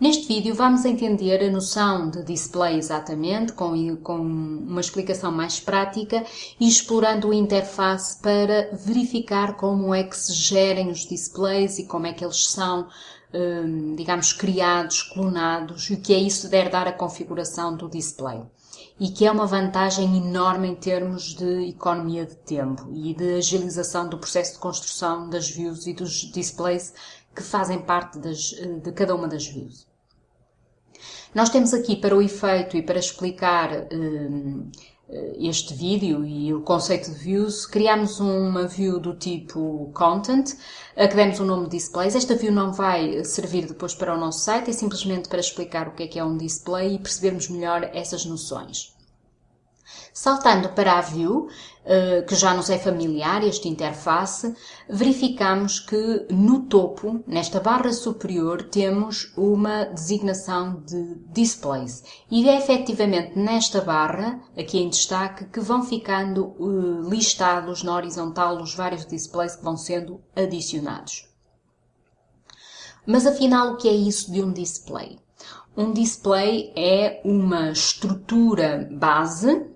Neste vídeo vamos entender a noção de display exatamente, com, com uma explicação mais prática e explorando a interface para verificar como é que se gerem os displays e como é que eles são, hum, digamos, criados, clonados e o que é isso der dar a configuração do display. E que é uma vantagem enorme em termos de economia de tempo e de agilização do processo de construção das views e dos displays que fazem parte das, de cada uma das views. Nós temos aqui para o efeito e para explicar um, este vídeo e o conceito de views, criamos uma view do tipo content, a que demos o nome displays. Esta view não vai servir depois para o nosso site, é simplesmente para explicar o que é que é um display e percebermos melhor essas noções. Saltando para a View, eh, que já nos é familiar, este interface, verificamos que no topo, nesta barra superior, temos uma designação de Displays. E é efetivamente nesta barra, aqui em destaque, que vão ficando eh, listados na horizontal os vários displays que vão sendo adicionados. Mas afinal, o que é isso de um display? Um display é uma estrutura base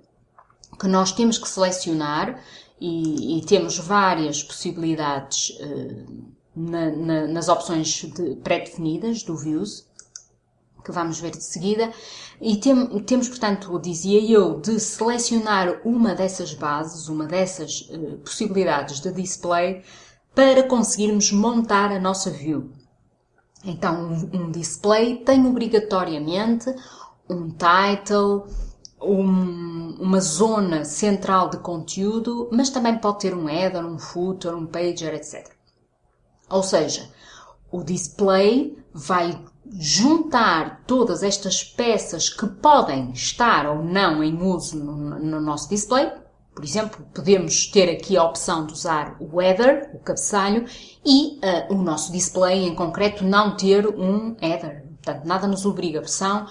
que nós temos que selecionar e, e temos várias possibilidades uh, na, na, nas opções pré-definidas do Views, que vamos ver de seguida, e tem, temos, portanto, dizia eu, de selecionar uma dessas bases, uma dessas uh, possibilidades de display, para conseguirmos montar a nossa view. Então, um, um display tem obrigatoriamente um title, um, uma zona central de conteúdo, mas também pode ter um header, um footer, um pager, etc. Ou seja, o display vai juntar todas estas peças que podem estar ou não em uso no, no nosso display. Por exemplo, podemos ter aqui a opção de usar o header, o cabeçalho, e uh, o nosso display em concreto não ter um header. Portanto, nada nos obriga. A opção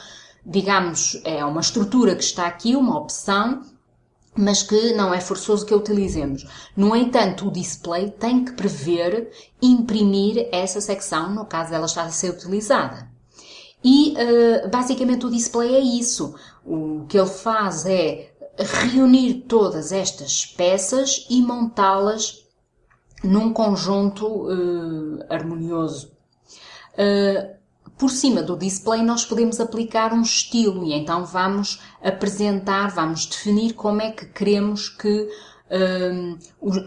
digamos, é uma estrutura que está aqui, uma opção, mas que não é forçoso que a utilizemos. No entanto, o display tem que prever imprimir essa secção, no caso ela está a ser utilizada. E uh, basicamente o display é isso. O que ele faz é reunir todas estas peças e montá-las num conjunto uh, harmonioso. Uh, por cima do display nós podemos aplicar um estilo e então vamos apresentar, vamos definir como é que queremos que um,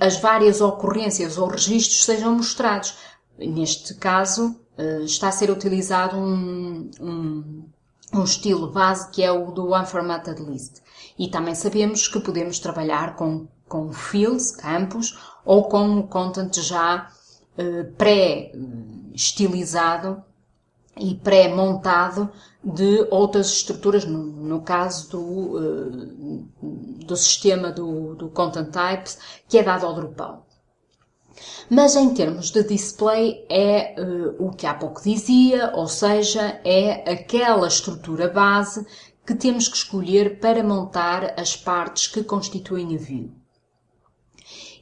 as várias ocorrências ou registros sejam mostrados. Neste caso uh, está a ser utilizado um, um, um estilo base que é o do Unformatted List. E também sabemos que podemos trabalhar com, com fields, campos, ou com o content já uh, pré-estilizado e pré-montado de outras estruturas, no, no caso do, uh, do sistema do, do Content Types, que é dado ao Drupal. Mas em termos de display é uh, o que há pouco dizia, ou seja, é aquela estrutura base que temos que escolher para montar as partes que constituem a view.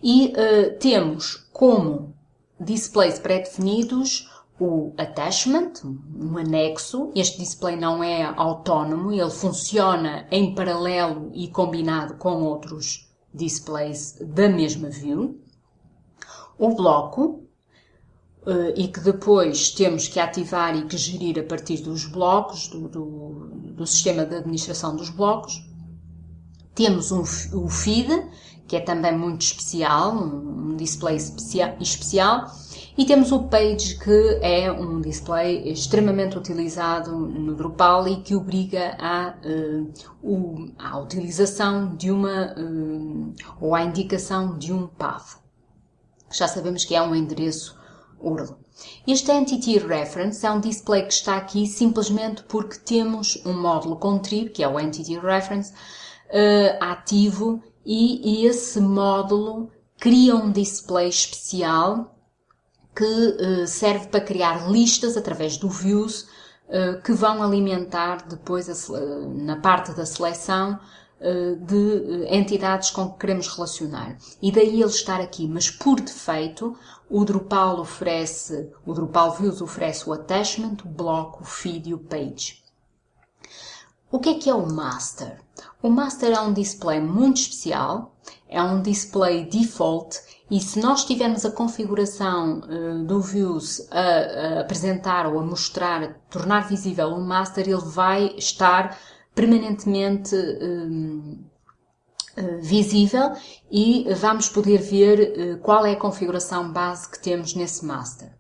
E uh, temos como displays pré-definidos o attachment, um anexo. Este display não é autónomo, ele funciona em paralelo e combinado com outros displays da mesma view. O bloco, eh, e que depois temos que ativar e que gerir a partir dos blocos, do, do, do sistema de administração dos blocos. Temos um, o feed, que é também muito especial, um display especial, especial e temos o Page, que é um display extremamente utilizado no Drupal e que obriga à, uh, à utilização de uma, uh, ou à indicação de um path. Já sabemos que é um endereço URL. Este Entity Reference é um display que está aqui simplesmente porque temos um módulo contrib, que é o Entity Reference, uh, ativo e esse módulo cria um display especial que uh, serve para criar listas através do views uh, que vão alimentar depois a, na parte da seleção de entidades com que queremos relacionar. E daí ele estar aqui, mas por defeito, o Drupal oferece, o Drupal Views oferece o attachment, o bloco, o feed e o page. O que é que é o master? O master é um display muito especial, é um display default e se nós tivermos a configuração uh, do Views a, a, apresentar ou a mostrar, a tornar visível o master, ele vai estar permanentemente uh, uh, visível e vamos poder ver qual é a configuração base que temos nesse master.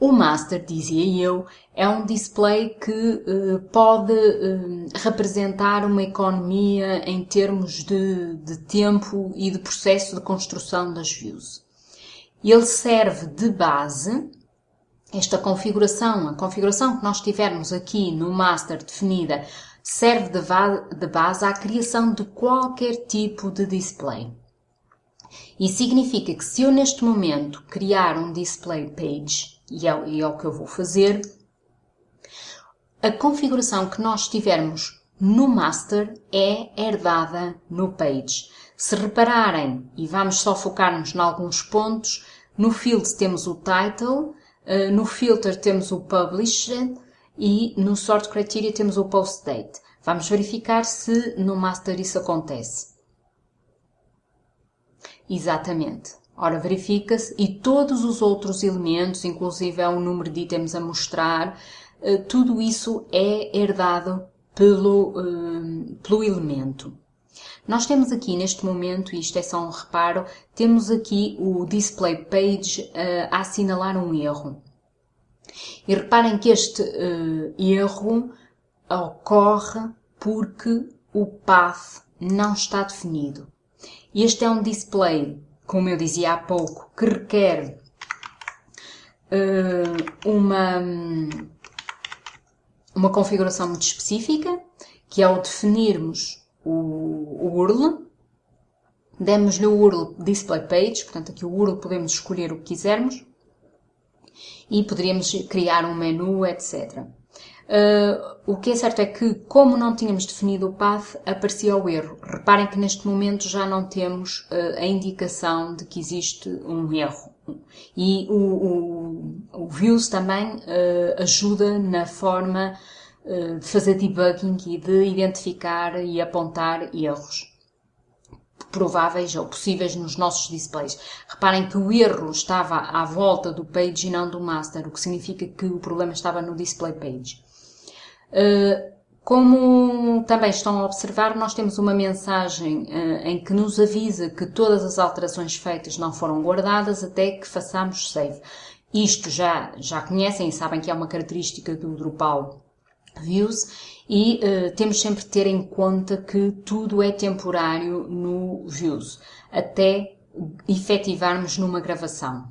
O master, dizia eu, é um display que uh, pode uh, representar uma economia em termos de, de, tempo e de processo de construção das views. Ele serve de base, esta configuração, a configuração que nós tivermos aqui no master definida, serve de, de base à criação de qualquer tipo de display. E significa que se eu neste momento criar um display page, e é, e é o que eu vou fazer. A configuração que nós tivermos no master é herdada no page. Se repararem, e vamos só focar-nos em alguns pontos, no field temos o title, eh, no filter temos o published e no sort criteria temos o post date. Vamos verificar se no master isso acontece. Exatamente. Ora, verifica-se e todos os outros elementos, inclusive é o número de itens a mostrar, eh, tudo isso é herdado pelo, eh, pelo elemento. Nós temos aqui neste momento, e isto é só um reparo, temos aqui o display page eh, a assinalar um erro. E reparem que este erro ocorre porque o path não está definido. Este é um display como eu dizia há pouco, que requer uh, uma, uma configuração muito específica, que é o definirmos o, o URL, demos-lhe o URL display page, portanto aqui o URL podemos escolher o que quisermos, e poderíamos criar um menu, etc. Uh, o que é certo é que, como não tínhamos definido o path, aparecia o erro. Reparem que neste momento já não temos uh, a indicação de que existe um erro. E o, o, o Views também uh, ajuda na forma de fazer debugging e de identificar e apontar erros prováveis ou possíveis nos nossos displays. Reparem que o erro estava à volta do page e não do master, o que significa que o problema estava no display page. Eh, como também estão a observar, nós temos uma mensagem eh, em que nos avisa que todas as alterações feitas não foram guardadas até que façamos save. Isto já, já conhecem e sabem que é uma característica do Drupal Views e uh, temos sempre de ter em conta que tudo é temporário no Views, até efetivarmos numa gravação.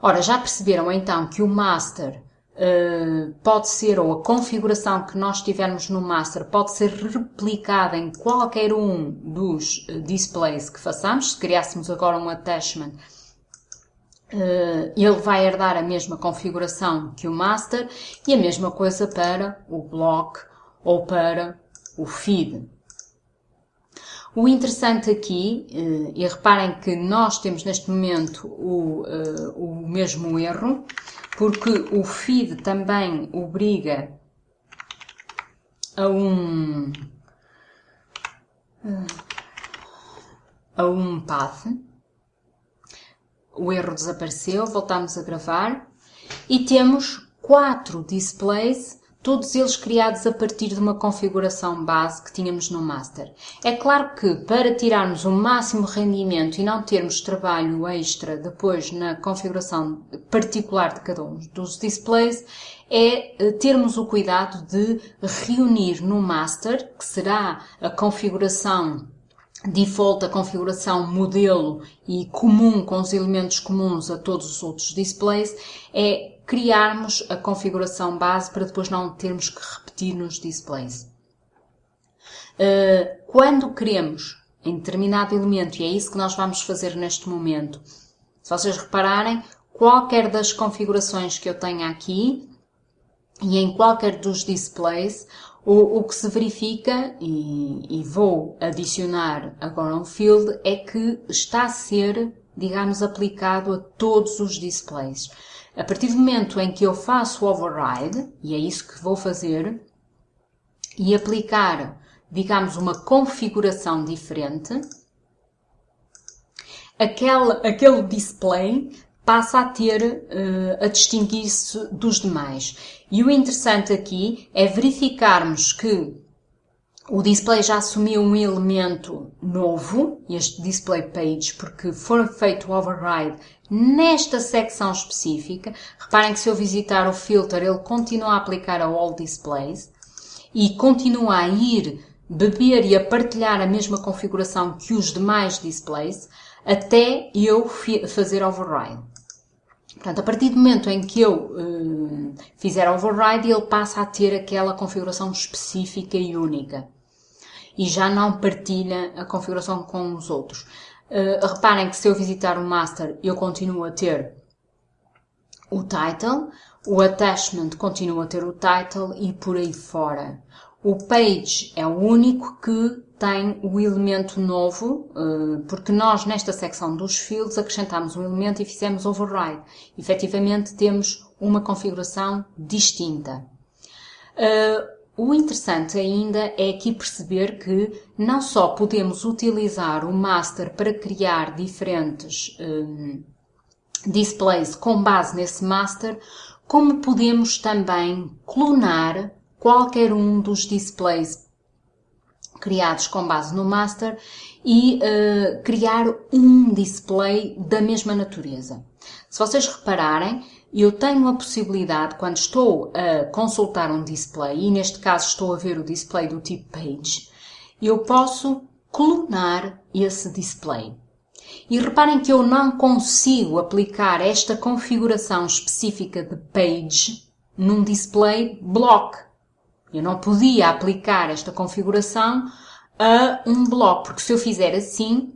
Ora, já perceberam então que o Master Uh, pode ser, ou a configuração que nós tivermos no master pode ser replicada em qualquer um dos uh, displays que façamos. Se criássemos agora um attachment, uh, ele vai herdar a mesma configuração que o master e a mesma coisa para o block ou para o feed. O interessante aqui, e reparem que nós temos neste momento o, o mesmo erro, porque o feed também obriga a um a um path. O erro desapareceu, voltamos a gravar e temos quatro displays todos eles criados a partir de uma configuração base que tínhamos no master. É claro que para tirarmos o máximo rendimento e não termos trabalho extra depois na configuração particular de cada um dos displays, é eh, termos o cuidado de reunir no master, que será a configuração default, a configuração modelo e comum com os elementos comuns a todos os outros displays, é criarmos a configuração base para depois não termos que repetir nos displays. Uh, quando queremos em determinado elemento, e é isso que nós vamos fazer neste momento, se vocês repararem, qualquer das configurações que eu tenha aqui e em qualquer dos displays, O, o que se verifica, e, e vou adicionar agora um field, é que está a ser, digamos, aplicado a todos os displays. A partir do momento em que eu faço o override, e é isso que vou fazer, e aplicar, digamos, uma configuração diferente, aquele, aquele display passa a ter, uh, a distinguir-se dos demais. E o interessante aqui é verificarmos que o display já assumiu um elemento novo, este display page, porque foi feito o override nesta secção específica. Reparem que se eu visitar o filter, ele continua a aplicar a all displays e continua a ir beber e a partilhar a mesma configuração que os demais displays até eu fazer override. Portanto, a partir do momento em que eu uh, fizer override, ele passa a ter aquela configuração específica e única. E já não partilha a configuração com os outros. Uh, reparem que se eu visitar o master, eu continuo a ter o title, o attachment continua a ter o title e por aí fora. O page é o único que tem o elemento novo, eh, porque nós nesta secção dos fields acrescentamos um elemento e fizemos override. Efetivamente temos uma configuração distinta. Eh, o interessante ainda é aqui perceber que não só podemos utilizar o master para criar diferentes eh, displays com base nesse master, como podemos também clonar qualquer um dos displays criados com base no master e uh, criar um display da mesma natureza. Se vocês repararem, eu tenho a possibilidade, quando estou a consultar um display, e neste caso estou a ver o display do tipo Page, eu posso clonar esse display. E reparem que eu não consigo aplicar esta configuração específica de Page num display block. Eu não podia aplicar esta configuração a um bloco, porque se eu fizer assim,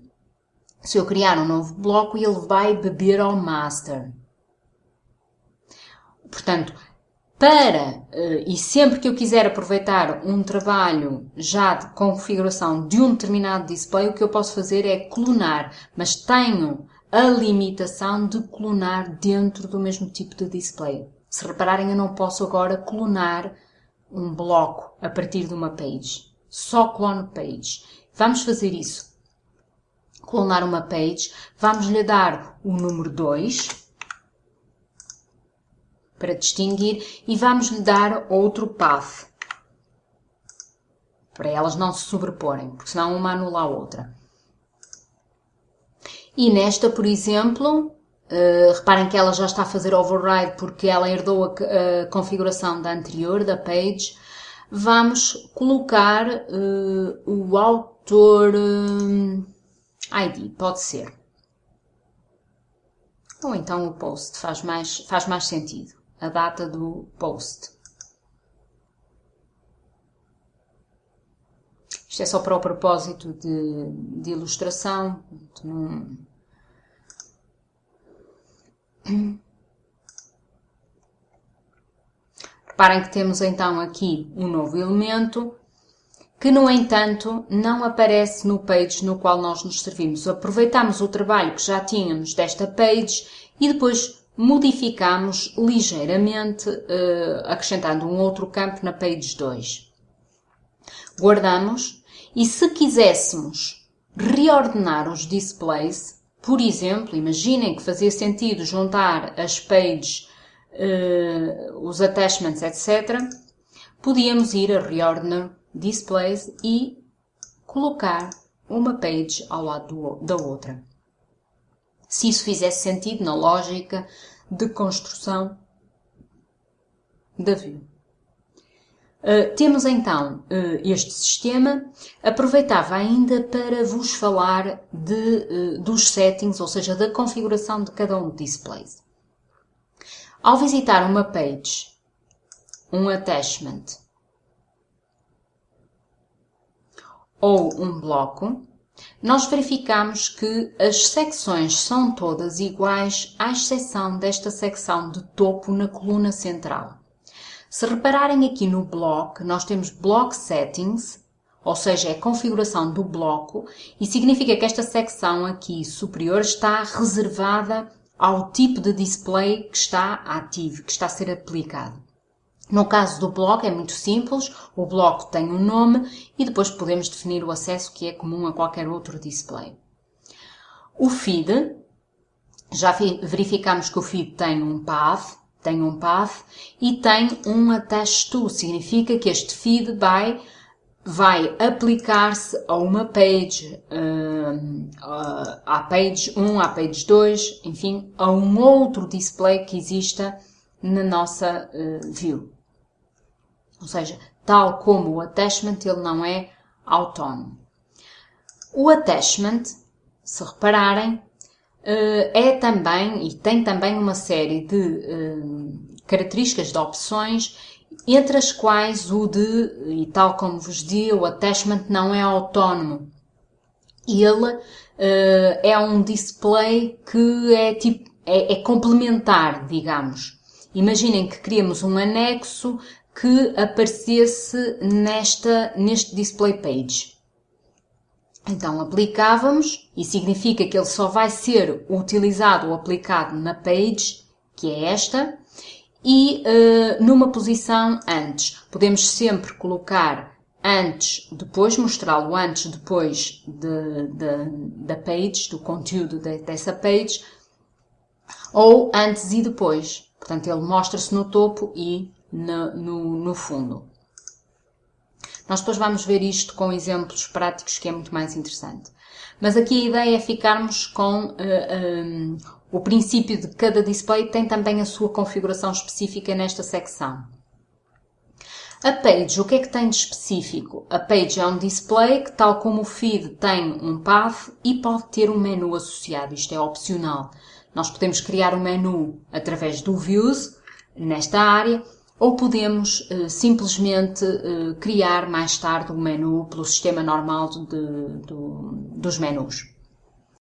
se eu criar um novo bloco, ele vai beber ao master. Portanto, para eh, e sempre que eu quiser aproveitar um trabalho já de configuração de um determinado display, o que eu posso fazer é clonar, mas tenho a limitação de clonar dentro do mesmo tipo de display. Se repararem, eu não posso agora clonar um bloco a partir de uma page. Só clone page. Vamos fazer isso. Clonar uma page. Vamos lhe dar o número 2 para distinguir e vamos lhe dar outro path para elas não se sobreporem, porque senão uma anula a outra. E nesta, por exemplo, Uh, reparem que ela já está a fazer override porque ela herdou a, a configuração da anterior, da page. Vamos colocar uh, o autor uh, ID, pode ser. Ou então o post, faz mais, faz mais sentido. A data do post. Isto é só para o propósito de, de ilustração. Reparem que temos então aqui um novo elemento que, no entanto, não aparece no page no qual nós nos servimos. Aproveitamos o trabalho que já tínhamos desta page e depois modificamos ligeiramente, uh, acrescentando um outro campo na page 2. Guardamos e se quiséssemos reordenar os displays, por exemplo, imaginem que fazia sentido juntar as pages, uh, os attachments, etc. Podíamos ir a Reordner Displays e colocar uma page ao lado do, da outra. Se isso fizesse sentido na lógica de construção da view. Uh, temos então uh, este sistema. Aproveitava ainda para vos falar de, uh, dos settings, ou seja, da configuração de cada um dos displays. Ao visitar uma page, um attachment ou um bloco, nós verificamos que as secções são todas iguais, à exceção desta secção de topo na coluna central. Se repararem aqui no bloco, nós temos Block Settings, ou seja, é a configuração do bloco, e significa que esta secção aqui superior está reservada ao tipo de display que está ativo, que está a ser aplicado. No caso do bloco é muito simples, o bloco tem um nome e depois podemos definir o acesso que é comum a qualquer outro display. O feed, já verificamos que o feed tem um path, tem um path e tem um attach to, significa que este feed vai vai aplicar-se a uma page, uh, à page 1, à page 2, enfim, a um outro display que exista na nossa uh, view. Ou seja, tal como o attachment, ele não é autónomo. O attachment, se repararem, é também e tem também uma série de características de opções entre as quais o de, e tal como vos disse, o attachment não é autónomo. Ele uh, é um display que é, tipo, é, é complementar, digamos. Imaginem que queríamos um anexo que aparecesse nesta, neste display page. Então aplicávamos, e significa que ele só vai ser utilizado ou aplicado na page, que é esta, e uh, numa posição antes. Podemos sempre colocar antes, depois, mostrá-lo antes, depois de, de, da page, do conteúdo de, dessa page, ou antes e depois. Portanto, ele mostra-se no topo e no, no, no fundo. Nós depois vamos ver isto com exemplos práticos que é muito mais interessante. Mas aqui a ideia é ficarmos com uh, eh, um, eh, o princípio de cada display tem também a sua configuração específica nesta secção. A page, o que é que tem de específico? A page é um display que, tal como o feed, tem um path e pode ter um menu associado. Isto é opcional. Nós podemos criar um menu através do Views, nesta área, ou podemos uh, simplesmente uh, criar mais tarde um menu pelo sistema normal de, de, dos menus.